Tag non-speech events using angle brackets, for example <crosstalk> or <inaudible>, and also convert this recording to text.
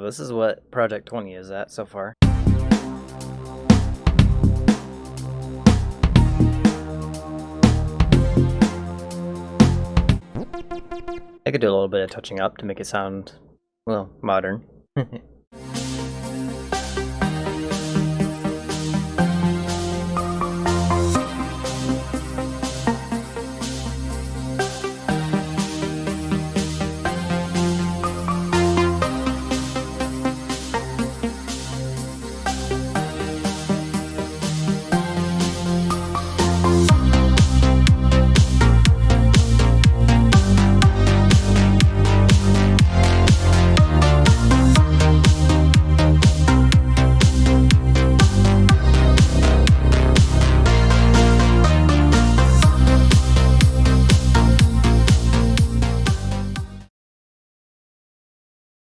this is what Project 20 is at so far. I could do a little bit of touching up to make it sound, well, modern. <laughs>